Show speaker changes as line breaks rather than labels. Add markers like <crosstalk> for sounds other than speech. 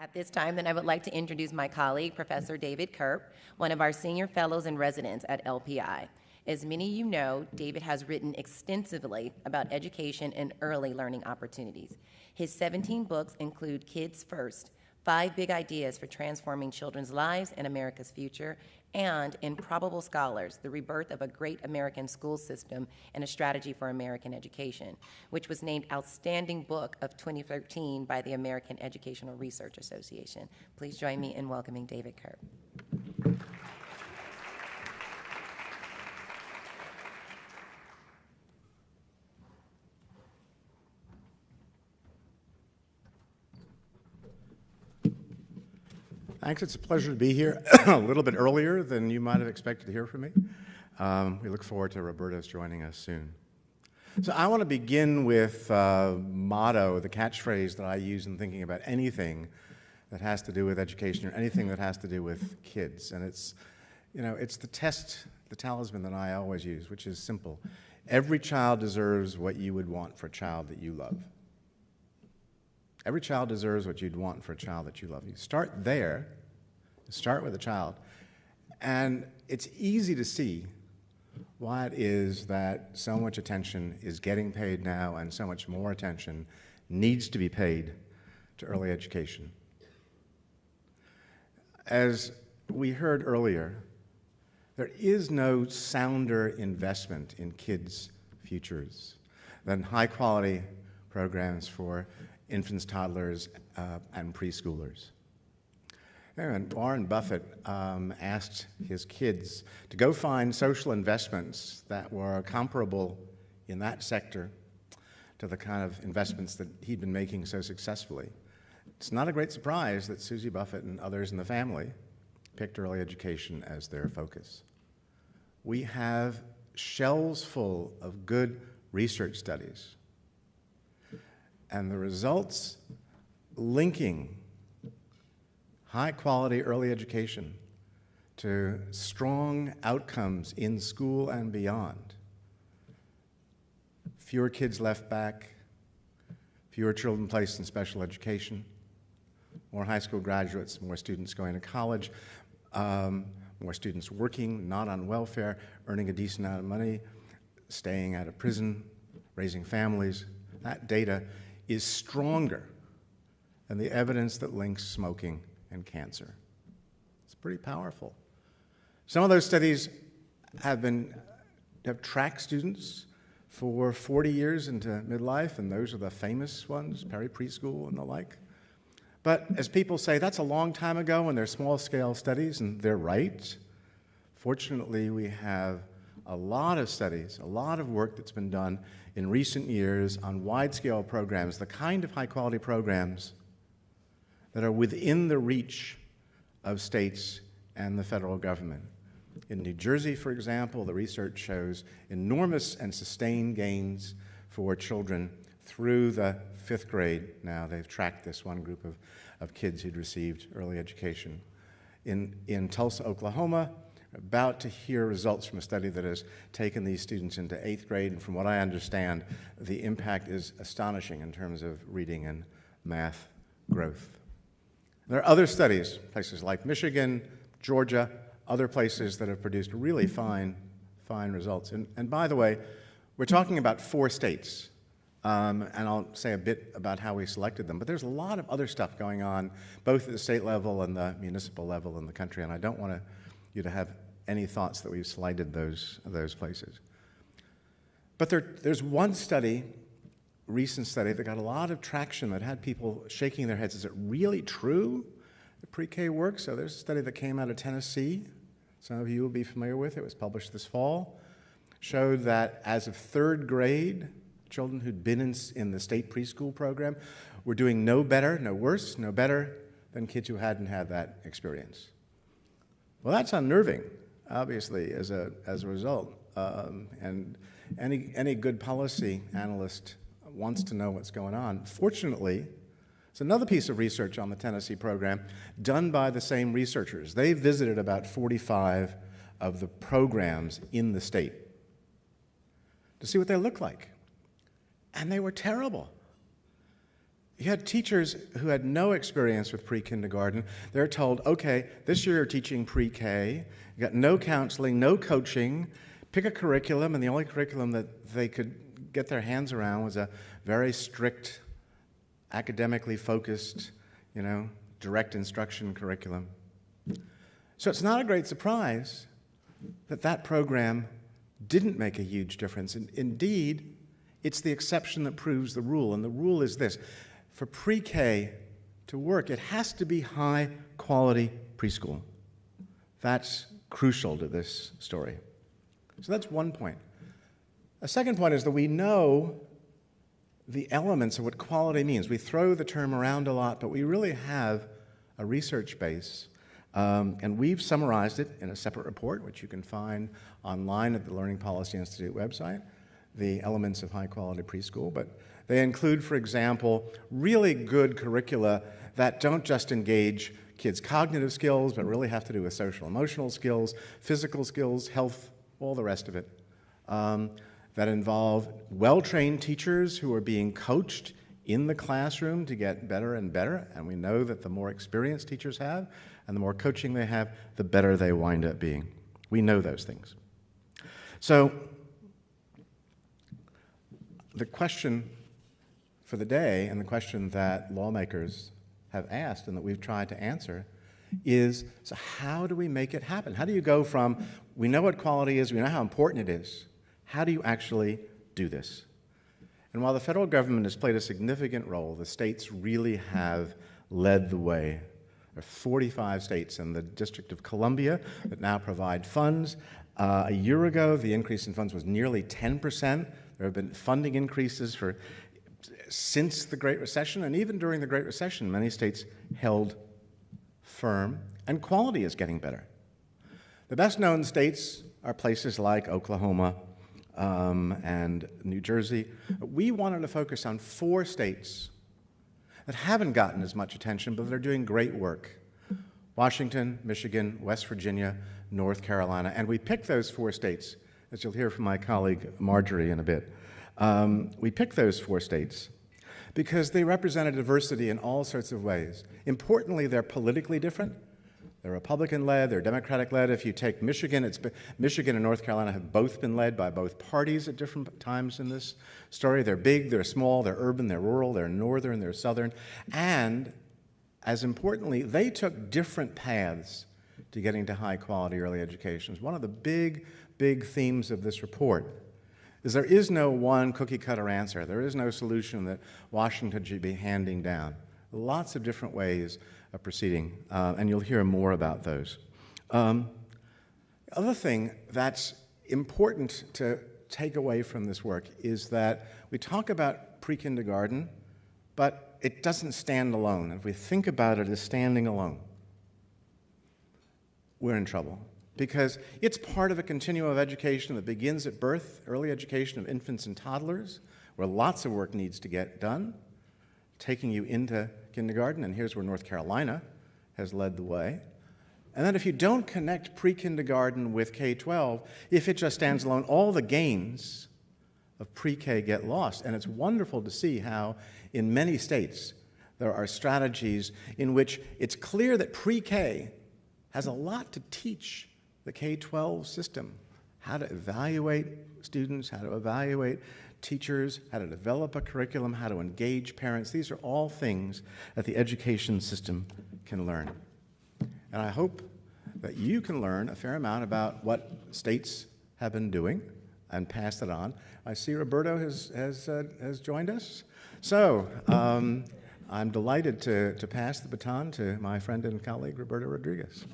At this time, then I would like to introduce my colleague, Professor David Kirp, one of our senior fellows and residents at LPI. As many of you know, David has written extensively about education and early learning opportunities. His 17 books include Kids First, Five Big Ideas for Transforming Children's Lives and America's Future, and Improbable Scholars, The Rebirth of a Great American School System and a Strategy for American Education, which was named Outstanding Book of 2013 by the American Educational Research Association. Please join me in welcoming David Kirp.
Thanks. It's a pleasure to be here <coughs> a little bit earlier than you might have expected to hear from me. Um, we look forward to Roberto's joining us soon. So I want to begin with uh, motto, the catchphrase that I use in thinking about anything that has to do with education or anything that has to do with kids. And it's, you know, it's the test, the talisman that I always use, which is simple. Every child deserves what you would want for a child that you love. Every child deserves what you'd want for a child that you love. You start there, start with a child, and it's easy to see why it is that so much attention is getting paid now and so much more attention needs to be paid to early education. As we heard earlier, there is no sounder investment in kids' futures than high quality programs for infants, toddlers, uh, and preschoolers. And Warren Buffett um, asked his kids to go find social investments that were comparable in that sector to the kind of investments that he'd been making so successfully. It's not a great surprise that Susie Buffett and others in the family picked early education as their focus. We have shelves full of good research studies and the results linking high quality early education to strong outcomes in school and beyond. Fewer kids left back, fewer children placed in special education, more high school graduates, more students going to college, um, more students working, not on welfare, earning a decent amount of money, staying out of prison, raising families. That data is stronger than the evidence that links smoking and cancer. It's pretty powerful. Some of those studies have been have tracked students for 40 years into midlife, and those are the famous ones, Perry Preschool and the like. But as people say, that's a long time ago, and they're small-scale studies, and they're right. Fortunately, we have a lot of studies, a lot of work that's been done in recent years on wide-scale programs, the kind of high-quality programs that are within the reach of states and the federal government. In New Jersey, for example, the research shows enormous and sustained gains for children through the fifth grade now. They've tracked this one group of, of kids who'd received early education. In, in Tulsa, Oklahoma, about to hear results from a study that has taken these students into eighth grade, and from what I understand, the impact is astonishing in terms of reading and math growth. There are other studies, places like Michigan, Georgia, other places that have produced really fine, fine results. And, and by the way, we're talking about four states, um, and I'll say a bit about how we selected them. But there's a lot of other stuff going on, both at the state level and the municipal level in the country, and I don't want you to have any thoughts that we've slighted those, those places. But there, there's one study, recent study, that got a lot of traction that had people shaking their heads. Is it really true that pre-K works? So there's a study that came out of Tennessee. Some of you will be familiar with it. It was published this fall. Showed that as of third grade, children who'd been in, in the state preschool program were doing no better, no worse, no better than kids who hadn't had that experience. Well, that's unnerving, obviously, as a, as a result. Um, and any, any good policy analyst wants to know what's going on. Fortunately, it's another piece of research on the Tennessee program done by the same researchers. They visited about 45 of the programs in the state to see what they look like. And they were terrible. You had teachers who had no experience with pre-kindergarten. They're told, okay, this year you're teaching pre-K. You got no counseling, no coaching. Pick a curriculum, and the only curriculum that they could get their hands around was a very strict, academically focused, you know, direct instruction curriculum. So it's not a great surprise that that program didn't make a huge difference. And indeed, it's the exception that proves the rule. And the rule is this for pre K to work, it has to be high quality preschool. That's crucial to this story. So that's one point. A second point is that we know the elements of what quality means. We throw the term around a lot, but we really have a research base. Um, and we've summarized it in a separate report, which you can find online at the Learning Policy Institute website, the elements of high quality preschool. But they include, for example, really good curricula that don't just engage kids' cognitive skills, but really have to do with social emotional skills, physical skills, health, all the rest of it. Um, that involve well-trained teachers who are being coached in the classroom to get better and better. And we know that the more experienced teachers have and the more coaching they have, the better they wind up being. We know those things. So the question for the day and the question that lawmakers have asked and that we've tried to answer is, so how do we make it happen? How do you go from, we know what quality is, we know how important it is, how do you actually do this? And while the federal government has played a significant role, the states really have led the way. There are 45 states in the District of Columbia that now provide funds. Uh, a year ago, the increase in funds was nearly 10%. There have been funding increases for since the Great Recession, and even during the Great Recession, many states held firm, and quality is getting better. The best known states are places like Oklahoma um, and New Jersey. We wanted to focus on four states that haven't gotten as much attention, but that are doing great work. Washington, Michigan, West Virginia, North Carolina. And we picked those four states, as you'll hear from my colleague Marjorie in a bit. Um, we picked those four states because they represent a diversity in all sorts of ways. Importantly, they're politically different. They're Republican-led, they're Democratic-led. If you take Michigan, it's been, Michigan and North Carolina have both been led by both parties at different times in this story. They're big, they're small, they're urban, they're rural, they're northern, they're southern. And as importantly, they took different paths to getting to high-quality early education. One of the big, big themes of this report is there is no one cookie-cutter answer. There is no solution that Washington should be handing down. Lots of different ways of proceeding, uh, and you'll hear more about those. Um, other thing that's important to take away from this work is that we talk about pre-kindergarten, but it doesn't stand alone. If we think about it as standing alone, we're in trouble because it's part of a continuum of education that begins at birth, early education of infants and toddlers, where lots of work needs to get done, taking you into kindergarten, and here's where North Carolina has led the way. And then if you don't connect pre-kindergarten with K-12, if it just stands alone, all the gains of pre-K get lost. And it's wonderful to see how in many states there are strategies in which it's clear that pre-K has a lot to teach the K-12 system, how to evaluate students, how to evaluate teachers, how to develop a curriculum, how to engage parents. These are all things that the education system can learn. And I hope that you can learn a fair amount about what states have been doing and pass it on. I see Roberto has, has, uh, has joined us. So um, I'm delighted to, to pass the baton to my friend and colleague, Roberto Rodriguez.